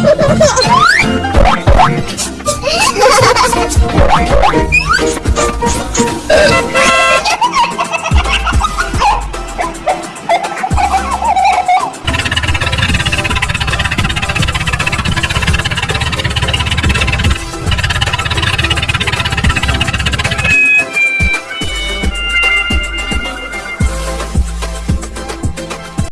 ハハハハ!